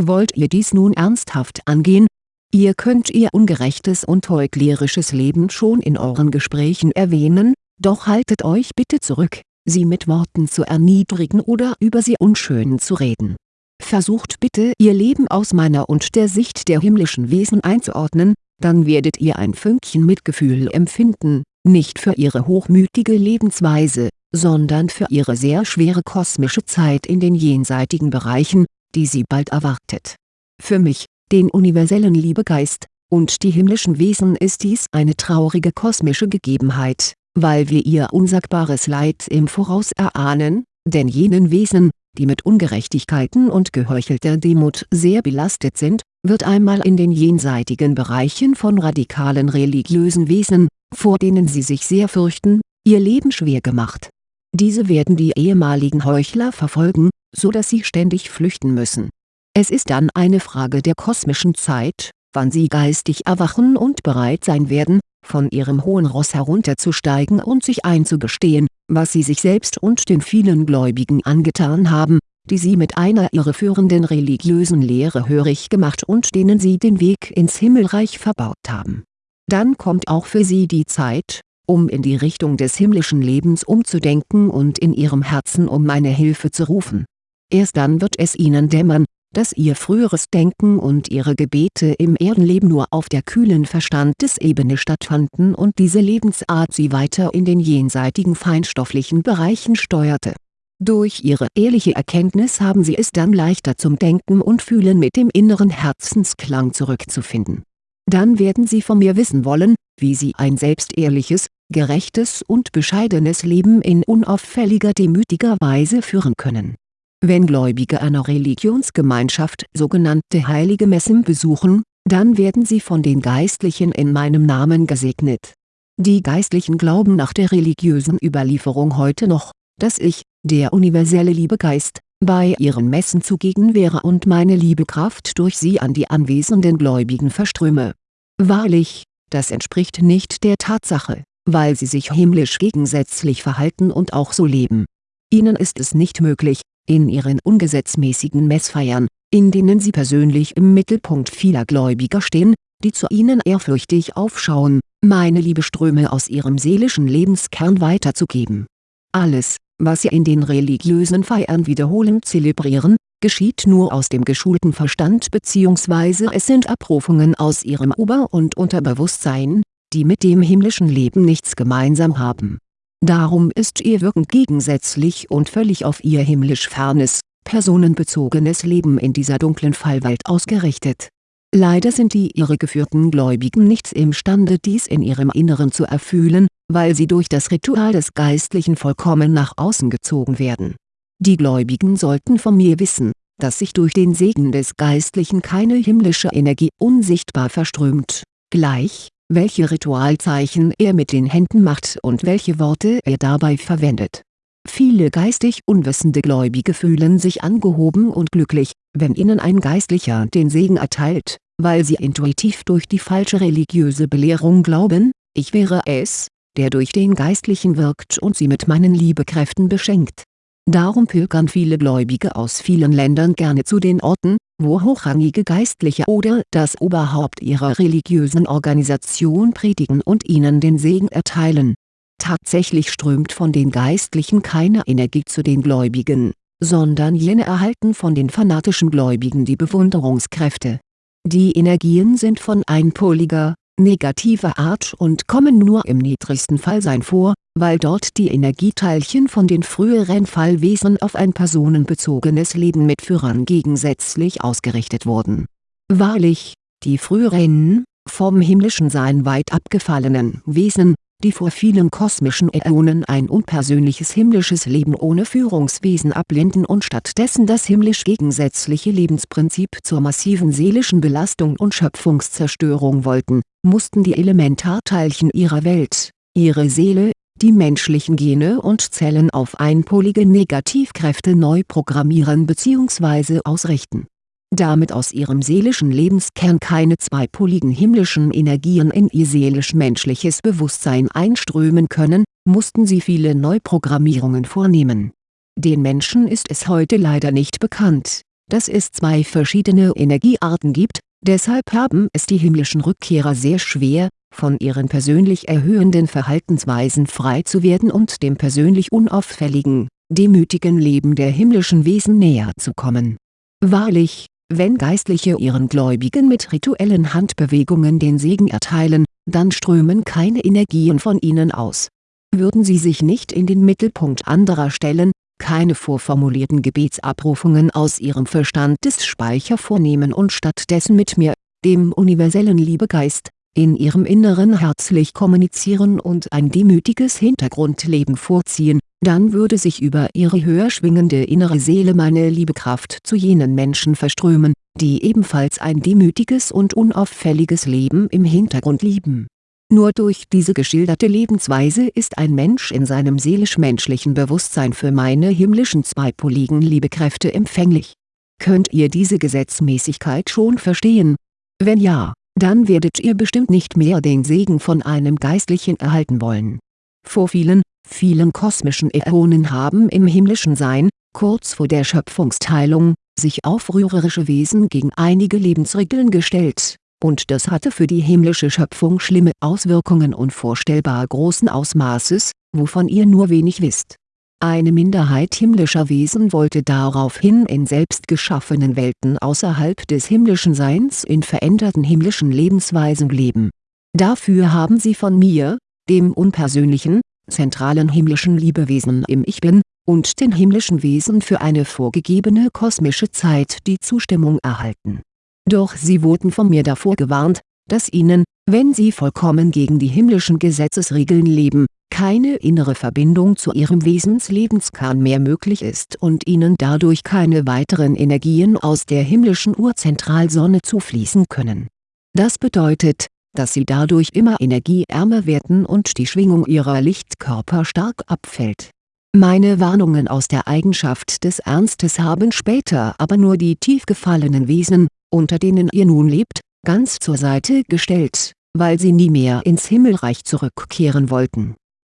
Wollt ihr dies nun ernsthaft angehen? Ihr könnt ihr ungerechtes und heuchlerisches Leben schon in euren Gesprächen erwähnen, doch haltet euch bitte zurück, sie mit Worten zu erniedrigen oder über sie unschön zu reden. Versucht bitte ihr Leben aus meiner und der Sicht der himmlischen Wesen einzuordnen, dann werdet ihr ein Fünkchen Mitgefühl empfinden, nicht für ihre hochmütige Lebensweise, sondern für ihre sehr schwere kosmische Zeit in den jenseitigen Bereichen, die sie bald erwartet. Für mich, den universellen Liebegeist, und die himmlischen Wesen ist dies eine traurige kosmische Gegebenheit, weil wir ihr unsagbares Leid im Voraus erahnen, denn jenen Wesen, die mit Ungerechtigkeiten und geheuchelter Demut sehr belastet sind, wird einmal in den jenseitigen Bereichen von radikalen religiösen Wesen, vor denen sie sich sehr fürchten, ihr Leben schwer gemacht diese werden die ehemaligen Heuchler verfolgen, so dass sie ständig flüchten müssen. Es ist dann eine Frage der kosmischen Zeit, wann sie geistig erwachen und bereit sein werden, von ihrem hohen Ross herunterzusteigen und sich einzugestehen, was sie sich selbst und den vielen Gläubigen angetan haben, die sie mit einer irreführenden religiösen Lehre hörig gemacht und denen sie den Weg ins Himmelreich verbaut haben. Dann kommt auch für sie die Zeit, um in die Richtung des himmlischen Lebens umzudenken und in ihrem Herzen um meine Hilfe zu rufen. Erst dann wird es ihnen dämmern, dass ihr früheres Denken und ihre Gebete im Erdenleben nur auf der kühlen Verstandesebene stattfanden und diese Lebensart sie weiter in den jenseitigen feinstofflichen Bereichen steuerte. Durch ihre ehrliche Erkenntnis haben sie es dann leichter zum Denken und Fühlen mit dem inneren Herzensklang zurückzufinden. Dann werden sie von mir wissen wollen, wie sie ein selbstehrliches, gerechtes und bescheidenes Leben in unauffälliger demütiger Weise führen können. Wenn Gläubige einer Religionsgemeinschaft sogenannte heilige Messen besuchen, dann werden sie von den Geistlichen in meinem Namen gesegnet. Die Geistlichen glauben nach der religiösen Überlieferung heute noch, dass ich, der universelle Liebegeist, bei ihren Messen zugegen wäre und meine Liebekraft durch sie an die anwesenden Gläubigen verströme. Wahrlich, das entspricht nicht der Tatsache weil sie sich himmlisch gegensätzlich verhalten und auch so leben. Ihnen ist es nicht möglich, in ihren ungesetzmäßigen Messfeiern, in denen sie persönlich im Mittelpunkt vieler Gläubiger stehen, die zu ihnen ehrfürchtig aufschauen, meine Liebeströme aus ihrem seelischen Lebenskern weiterzugeben. Alles, was sie in den religiösen Feiern wiederholend zelebrieren, geschieht nur aus dem geschulten Verstand bzw. es sind Abrufungen aus ihrem Ober- und Unterbewusstsein, die mit dem himmlischen Leben nichts gemeinsam haben. Darum ist ihr Wirken gegensätzlich und völlig auf ihr himmlisch fernes, personenbezogenes Leben in dieser dunklen Fallwelt ausgerichtet. Leider sind die irregeführten Gläubigen nicht imstande dies in ihrem Inneren zu erfühlen, weil sie durch das Ritual des Geistlichen vollkommen nach außen gezogen werden. Die Gläubigen sollten von mir wissen, dass sich durch den Segen des Geistlichen keine himmlische Energie unsichtbar verströmt, gleich, welche Ritualzeichen er mit den Händen macht und welche Worte er dabei verwendet. Viele geistig unwissende Gläubige fühlen sich angehoben und glücklich, wenn ihnen ein Geistlicher den Segen erteilt, weil sie intuitiv durch die falsche religiöse Belehrung glauben, ich wäre es, der durch den Geistlichen wirkt und sie mit meinen Liebekräften beschenkt Darum pilgern viele Gläubige aus vielen Ländern gerne zu den Orten, wo hochrangige Geistliche oder das Oberhaupt ihrer religiösen Organisation predigen und ihnen den Segen erteilen. Tatsächlich strömt von den Geistlichen keine Energie zu den Gläubigen, sondern jene erhalten von den fanatischen Gläubigen die Bewunderungskräfte. Die Energien sind von einpoliger, negativer Art und kommen nur im niedrigsten Fallsein vor, weil dort die Energieteilchen von den früheren Fallwesen auf ein personenbezogenes Leben mit Führern gegensätzlich ausgerichtet wurden. Wahrlich, die früheren, vom himmlischen Sein weit abgefallenen Wesen, die vor vielen kosmischen Äonen ein unpersönliches himmlisches Leben ohne Führungswesen ablehnten und stattdessen das himmlisch gegensätzliche Lebensprinzip zur massiven seelischen Belastung und Schöpfungszerstörung wollten, mussten die Elementarteilchen ihrer Welt, ihre Seele, die menschlichen Gene und Zellen auf einpolige Negativkräfte neu programmieren bzw. ausrichten. Damit aus ihrem seelischen Lebenskern keine zweipoligen himmlischen Energien in ihr seelisch-menschliches Bewusstsein einströmen können, mussten sie viele Neuprogrammierungen vornehmen. Den Menschen ist es heute leider nicht bekannt, dass es zwei verschiedene Energiearten gibt, deshalb haben es die himmlischen Rückkehrer sehr schwer, von ihren persönlich erhöhenden Verhaltensweisen frei zu werden und dem persönlich unauffälligen, demütigen Leben der himmlischen Wesen näher zu kommen. Wahrlich, wenn Geistliche ihren Gläubigen mit rituellen Handbewegungen den Segen erteilen, dann strömen keine Energien von ihnen aus. Würden sie sich nicht in den Mittelpunkt anderer stellen, keine vorformulierten Gebetsabrufungen aus ihrem Verstandesspeicher vornehmen und stattdessen mit mir, dem universellen Liebegeist, in ihrem Inneren herzlich kommunizieren und ein demütiges Hintergrundleben vorziehen, dann würde sich über ihre höher schwingende innere Seele meine Liebekraft zu jenen Menschen verströmen, die ebenfalls ein demütiges und unauffälliges Leben im Hintergrund lieben. Nur durch diese geschilderte Lebensweise ist ein Mensch in seinem seelisch-menschlichen Bewusstsein für meine himmlischen zweipoligen Liebekräfte empfänglich. Könnt ihr diese Gesetzmäßigkeit schon verstehen? Wenn ja, dann werdet ihr bestimmt nicht mehr den Segen von einem Geistlichen erhalten wollen. Vor vielen, vielen kosmischen Äonen haben im himmlischen Sein, kurz vor der Schöpfungsteilung, sich aufrührerische Wesen gegen einige Lebensregeln gestellt, und das hatte für die himmlische Schöpfung schlimme Auswirkungen unvorstellbar großen Ausmaßes, wovon ihr nur wenig wisst eine Minderheit himmlischer Wesen wollte daraufhin in selbst geschaffenen Welten außerhalb des himmlischen Seins in veränderten himmlischen Lebensweisen leben. Dafür haben sie von mir, dem unpersönlichen, zentralen himmlischen Liebewesen im Ich Bin, und den himmlischen Wesen für eine vorgegebene kosmische Zeit die Zustimmung erhalten. Doch sie wurden von mir davor gewarnt, dass ihnen, wenn sie vollkommen gegen die himmlischen Gesetzesregeln leben, keine innere Verbindung zu ihrem Wesenslebenskern mehr möglich ist und ihnen dadurch keine weiteren Energien aus der himmlischen Urzentralsonne zufließen können. Das bedeutet, dass sie dadurch immer energieärmer werden und die Schwingung ihrer Lichtkörper stark abfällt. Meine Warnungen aus der Eigenschaft des Ernstes haben später aber nur die tief gefallenen Wesen, unter denen ihr nun lebt, ganz zur Seite gestellt, weil sie nie mehr ins Himmelreich zurückkehren wollten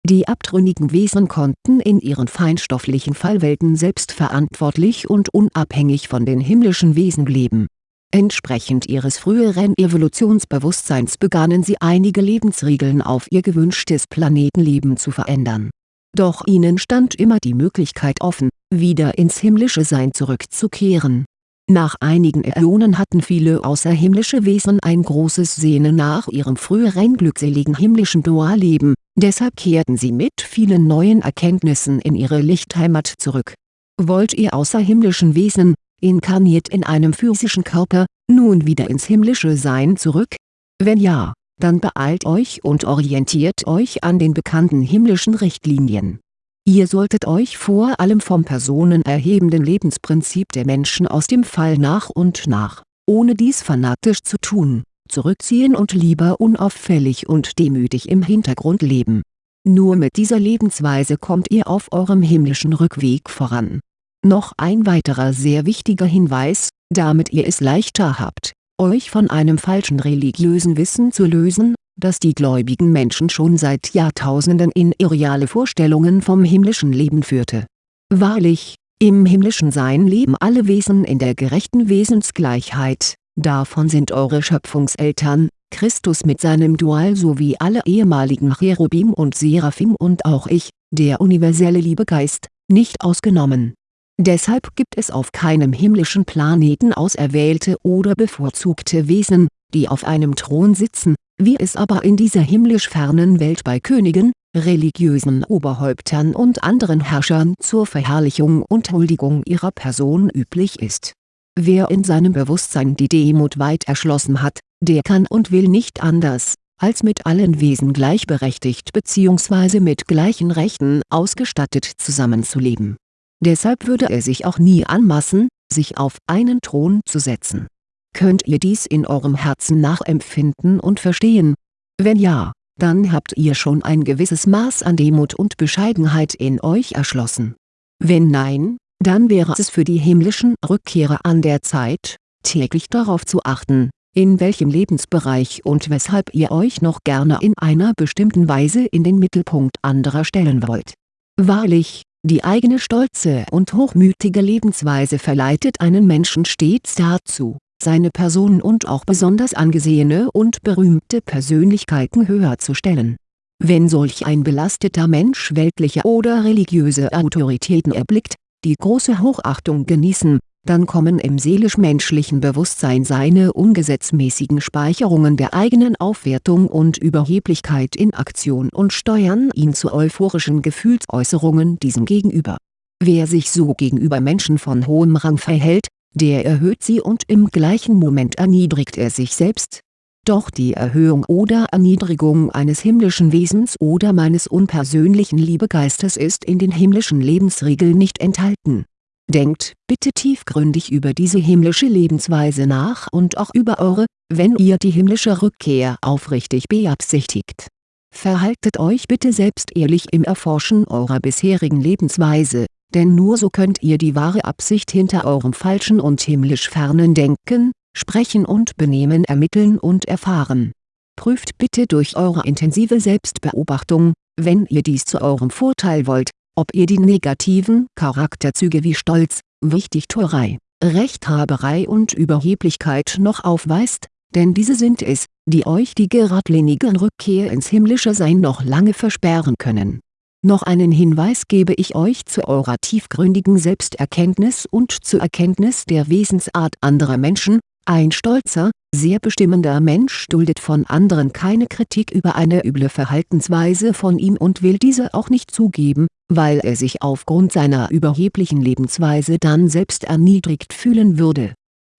die abtrünnigen Wesen konnten in ihren feinstofflichen Fallwelten selbstverantwortlich und unabhängig von den himmlischen Wesen leben. Entsprechend ihres früheren Evolutionsbewusstseins begannen sie einige Lebensregeln auf ihr gewünschtes Planetenleben zu verändern. Doch ihnen stand immer die Möglichkeit offen, wieder ins himmlische Sein zurückzukehren nach einigen Äonen hatten viele außerhimmlische Wesen ein großes Sehnen nach ihrem früheren glückseligen himmlischen Dualleben, deshalb kehrten sie mit vielen neuen Erkenntnissen in ihre Lichtheimat zurück. Wollt ihr außerhimmlischen Wesen, inkarniert in einem physischen Körper, nun wieder ins himmlische Sein zurück? Wenn ja, dann beeilt euch und orientiert euch an den bekannten himmlischen Richtlinien Ihr solltet euch vor allem vom personenerhebenden Lebensprinzip der Menschen aus dem Fall nach und nach, ohne dies fanatisch zu tun, zurückziehen und lieber unauffällig und demütig im Hintergrund leben. Nur mit dieser Lebensweise kommt ihr auf eurem himmlischen Rückweg voran. Noch ein weiterer sehr wichtiger Hinweis, damit ihr es leichter habt, euch von einem falschen religiösen Wissen zu lösen das die gläubigen Menschen schon seit Jahrtausenden in irreale Vorstellungen vom himmlischen Leben führte. Wahrlich, im himmlischen Sein leben alle Wesen in der gerechten Wesensgleichheit, davon sind eure Schöpfungseltern, Christus mit seinem Dual sowie alle ehemaligen Cherubim und Seraphim und auch ich, der universelle Liebegeist, nicht ausgenommen. Deshalb gibt es auf keinem himmlischen Planeten auserwählte oder bevorzugte Wesen, die auf einem Thron sitzen, wie es aber in dieser himmlisch fernen Welt bei Königen, religiösen Oberhäuptern und anderen Herrschern zur Verherrlichung und Huldigung ihrer Person üblich ist. Wer in seinem Bewusstsein die Demut weit erschlossen hat, der kann und will nicht anders, als mit allen Wesen gleichberechtigt bzw. mit gleichen Rechten ausgestattet zusammenzuleben. Deshalb würde er sich auch nie anmaßen, sich auf einen Thron zu setzen Könnt ihr dies in eurem Herzen nachempfinden und verstehen? Wenn ja, dann habt ihr schon ein gewisses Maß an Demut und Bescheidenheit in euch erschlossen. Wenn nein, dann wäre es für die himmlischen Rückkehrer an der Zeit, täglich darauf zu achten, in welchem Lebensbereich und weshalb ihr euch noch gerne in einer bestimmten Weise in den Mittelpunkt anderer stellen wollt. Wahrlich, die eigene stolze und hochmütige Lebensweise verleitet einen Menschen stets dazu, seine Person und auch besonders angesehene und berühmte Persönlichkeiten höher zu stellen. Wenn solch ein belasteter Mensch weltliche oder religiöse Autoritäten erblickt, die große Hochachtung genießen, dann kommen im seelisch-menschlichen Bewusstsein seine ungesetzmäßigen Speicherungen der eigenen Aufwertung und Überheblichkeit in Aktion und steuern ihn zu euphorischen Gefühlsäußerungen diesem gegenüber. Wer sich so gegenüber Menschen von hohem Rang verhält, der erhöht sie und im gleichen Moment erniedrigt er sich selbst. Doch die Erhöhung oder Erniedrigung eines himmlischen Wesens oder meines unpersönlichen Liebegeistes ist in den himmlischen Lebensregeln nicht enthalten. Denkt bitte tiefgründig über diese himmlische Lebensweise nach und auch über eure, wenn ihr die himmlische Rückkehr aufrichtig beabsichtigt. Verhaltet euch bitte selbst ehrlich im Erforschen eurer bisherigen Lebensweise, denn nur so könnt ihr die wahre Absicht hinter eurem falschen und himmlisch fernen Denken, Sprechen und Benehmen ermitteln und erfahren. Prüft bitte durch eure intensive Selbstbeobachtung, wenn ihr dies zu eurem Vorteil wollt, ob ihr die negativen Charakterzüge wie Stolz, Wichtigtuerei, Rechthaberei und Überheblichkeit noch aufweist, denn diese sind es, die euch die geradlinige Rückkehr ins himmlische Sein noch lange versperren können noch einen Hinweis gebe ich euch zu eurer tiefgründigen Selbsterkenntnis und zur Erkenntnis der Wesensart anderer Menschen, ein stolzer, sehr bestimmender Mensch duldet von anderen keine Kritik über eine üble Verhaltensweise von ihm und will diese auch nicht zugeben, weil er sich aufgrund seiner überheblichen Lebensweise dann selbst erniedrigt fühlen würde.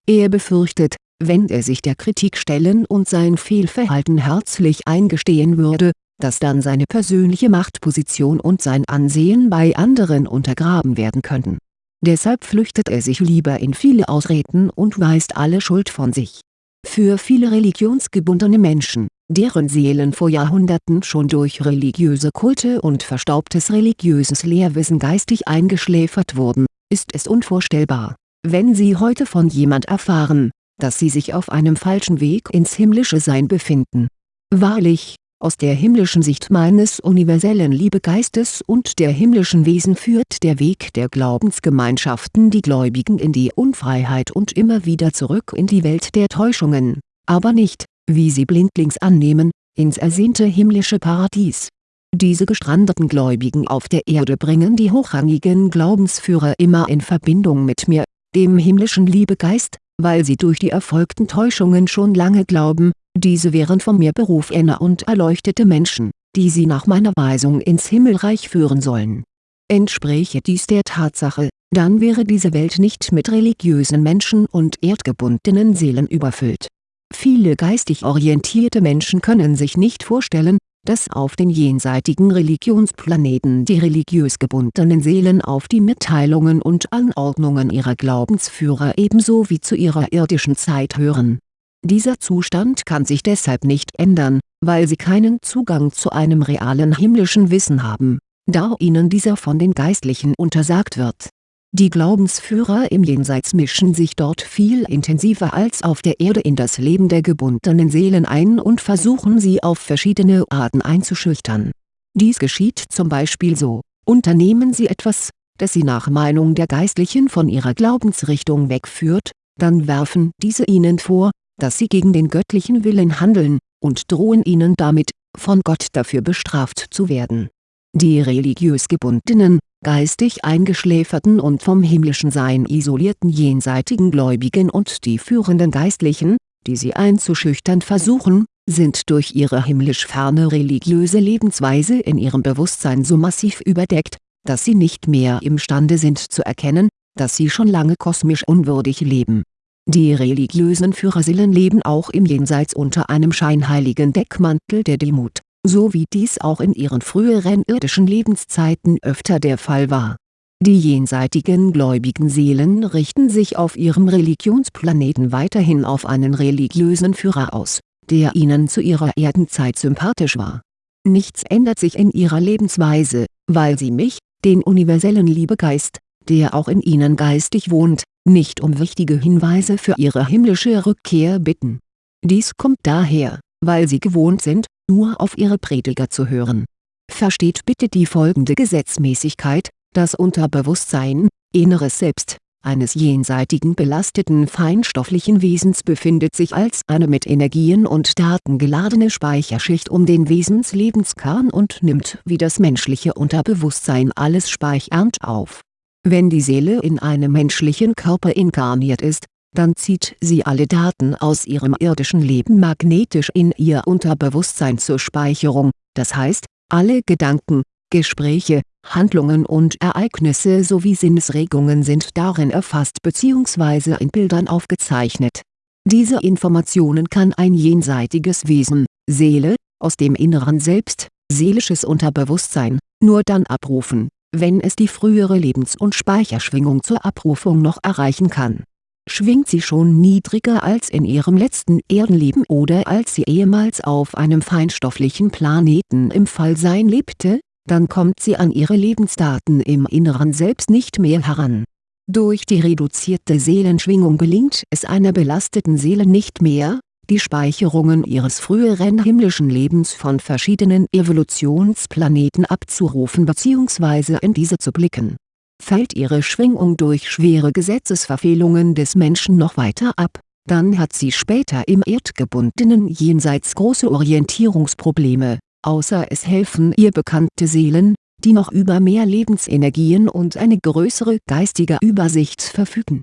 Er befürchtet, wenn er sich der Kritik stellen und sein Fehlverhalten herzlich eingestehen würde, dass dann seine persönliche Machtposition und sein Ansehen bei anderen untergraben werden könnten. Deshalb flüchtet er sich lieber in viele Ausreden und weist alle Schuld von sich. Für viele religionsgebundene Menschen, deren Seelen vor Jahrhunderten schon durch religiöse Kulte und verstaubtes religiöses Lehrwissen geistig eingeschläfert wurden, ist es unvorstellbar, wenn sie heute von jemand erfahren, dass sie sich auf einem falschen Weg ins himmlische Sein befinden. Wahrlich, aus der himmlischen Sicht meines universellen Liebegeistes und der himmlischen Wesen führt der Weg der Glaubensgemeinschaften die Gläubigen in die Unfreiheit und immer wieder zurück in die Welt der Täuschungen, aber nicht, wie sie blindlings annehmen, ins ersehnte himmlische Paradies. Diese gestrandeten Gläubigen auf der Erde bringen die hochrangigen Glaubensführer immer in Verbindung mit mir, dem himmlischen Liebegeist, weil sie durch die erfolgten Täuschungen schon lange glauben, diese wären von mir berufene und erleuchtete Menschen, die sie nach meiner Weisung ins Himmelreich führen sollen. Entspräche dies der Tatsache, dann wäre diese Welt nicht mit religiösen Menschen und erdgebundenen Seelen überfüllt. Viele geistig orientierte Menschen können sich nicht vorstellen, dass auf den jenseitigen Religionsplaneten die religiös gebundenen Seelen auf die Mitteilungen und Anordnungen ihrer Glaubensführer ebenso wie zu ihrer irdischen Zeit hören dieser Zustand kann sich deshalb nicht ändern, weil sie keinen Zugang zu einem realen himmlischen Wissen haben, da ihnen dieser von den Geistlichen untersagt wird. Die Glaubensführer im Jenseits mischen sich dort viel intensiver als auf der Erde in das Leben der gebundenen Seelen ein und versuchen sie auf verschiedene Arten einzuschüchtern. Dies geschieht zum Beispiel so, unternehmen sie etwas, das sie nach Meinung der Geistlichen von ihrer Glaubensrichtung wegführt, dann werfen diese ihnen vor, dass sie gegen den göttlichen Willen handeln, und drohen ihnen damit, von Gott dafür bestraft zu werden. Die religiös gebundenen, geistig eingeschläferten und vom himmlischen Sein isolierten jenseitigen Gläubigen und die führenden Geistlichen, die sie einzuschüchtern versuchen, sind durch ihre himmlisch ferne religiöse Lebensweise in ihrem Bewusstsein so massiv überdeckt, dass sie nicht mehr imstande sind zu erkennen, dass sie schon lange kosmisch unwürdig leben die religiösen Führerseelen leben auch im Jenseits unter einem scheinheiligen Deckmantel der Demut, so wie dies auch in ihren früheren irdischen Lebenszeiten öfter der Fall war. Die jenseitigen gläubigen Seelen richten sich auf ihrem Religionsplaneten weiterhin auf einen religiösen Führer aus, der ihnen zu ihrer Erdenzeit sympathisch war. Nichts ändert sich in ihrer Lebensweise, weil sie mich, den universellen Liebegeist, der auch in ihnen geistig wohnt, nicht um wichtige Hinweise für ihre himmlische Rückkehr bitten. Dies kommt daher, weil sie gewohnt sind, nur auf ihre Prediger zu hören. Versteht bitte die folgende Gesetzmäßigkeit, das Unterbewusstsein, inneres Selbst, eines jenseitigen belasteten feinstofflichen Wesens befindet sich als eine mit Energien und Daten geladene Speicherschicht um den Wesenslebenskern und nimmt wie das menschliche Unterbewusstsein alles speichernd auf. Wenn die Seele in einem menschlichen Körper inkarniert ist, dann zieht sie alle Daten aus ihrem irdischen Leben magnetisch in ihr Unterbewusstsein zur Speicherung, das heißt, alle Gedanken, Gespräche, Handlungen und Ereignisse sowie Sinnesregungen sind darin erfasst bzw. in Bildern aufgezeichnet. Diese Informationen kann ein jenseitiges Wesen, Seele, aus dem inneren Selbst, seelisches Unterbewusstsein, nur dann abrufen, wenn es die frühere Lebens- und Speicherschwingung zur Abrufung noch erreichen kann. Schwingt sie schon niedriger als in ihrem letzten Erdenleben oder als sie ehemals auf einem feinstofflichen Planeten im Fallsein lebte, dann kommt sie an ihre Lebensdaten im inneren Selbst nicht mehr heran. Durch die reduzierte Seelenschwingung gelingt es einer belasteten Seele nicht mehr, die Speicherungen ihres früheren himmlischen Lebens von verschiedenen Evolutionsplaneten abzurufen bzw. in diese zu blicken. Fällt ihre Schwingung durch schwere Gesetzesverfehlungen des Menschen noch weiter ab, dann hat sie später im erdgebundenen Jenseits große Orientierungsprobleme außer es helfen ihr bekannte Seelen, die noch über mehr Lebensenergien und eine größere geistige Übersicht verfügen.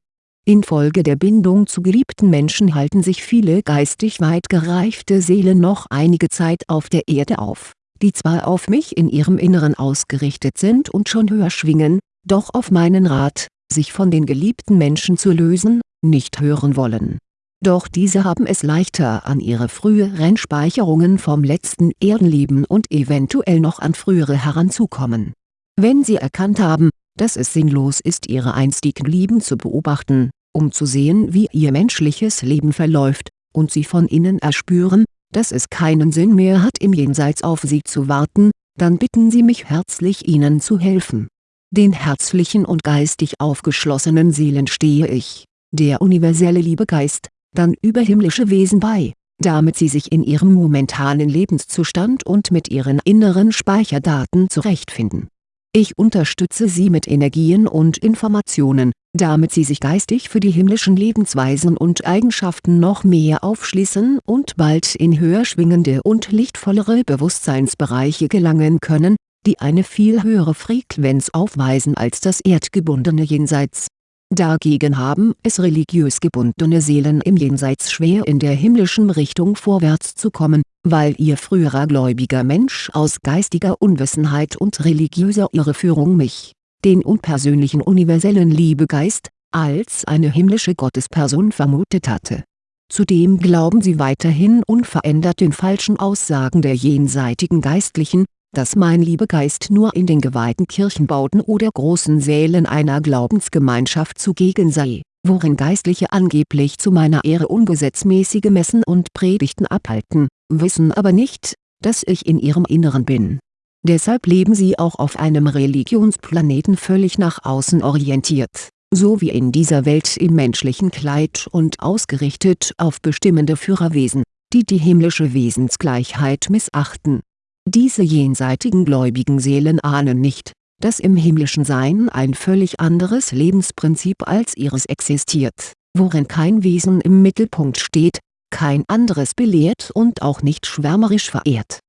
Infolge der Bindung zu geliebten Menschen halten sich viele geistig weit gereifte Seelen noch einige Zeit auf der Erde auf, die zwar auf mich in ihrem Inneren ausgerichtet sind und schon höher schwingen, doch auf meinen Rat, sich von den geliebten Menschen zu lösen, nicht hören wollen doch diese haben es leichter an ihre früheren Speicherungen vom letzten Erdenleben und eventuell noch an frühere heranzukommen. Wenn sie erkannt haben, dass es sinnlos ist ihre einstigen Lieben zu beobachten, um zu sehen wie ihr menschliches Leben verläuft, und sie von innen erspüren, dass es keinen Sinn mehr hat im Jenseits auf sie zu warten, dann bitten sie mich herzlich ihnen zu helfen. Den herzlichen und geistig aufgeschlossenen Seelen stehe ich, der universelle Liebegeist, dann überhimmlische Wesen bei, damit sie sich in ihrem momentanen Lebenszustand und mit ihren inneren Speicherdaten zurechtfinden. Ich unterstütze sie mit Energien und Informationen, damit sie sich geistig für die himmlischen Lebensweisen und Eigenschaften noch mehr aufschließen und bald in höher schwingende und lichtvollere Bewusstseinsbereiche gelangen können, die eine viel höhere Frequenz aufweisen als das erdgebundene Jenseits. Dagegen haben es religiös gebundene Seelen im Jenseits schwer in der himmlischen Richtung vorwärts zu kommen, weil ihr früherer gläubiger Mensch aus geistiger Unwissenheit und religiöser Irreführung mich, den unpersönlichen universellen Liebegeist, als eine himmlische Gottesperson vermutet hatte. Zudem glauben sie weiterhin unverändert den falschen Aussagen der jenseitigen Geistlichen, dass mein Liebegeist nur in den geweihten Kirchenbauten oder großen Sälen einer Glaubensgemeinschaft zugegen sei, worin Geistliche angeblich zu meiner Ehre ungesetzmäßige Messen und Predigten abhalten, wissen aber nicht, dass ich in ihrem Inneren bin. Deshalb leben sie auch auf einem Religionsplaneten völlig nach außen orientiert, so wie in dieser Welt im menschlichen Kleid und ausgerichtet auf bestimmende Führerwesen, die die himmlische Wesensgleichheit missachten. Diese jenseitigen gläubigen Seelen ahnen nicht, dass im himmlischen Sein ein völlig anderes Lebensprinzip als ihres existiert, worin kein Wesen im Mittelpunkt steht, kein anderes belehrt und auch nicht schwärmerisch verehrt,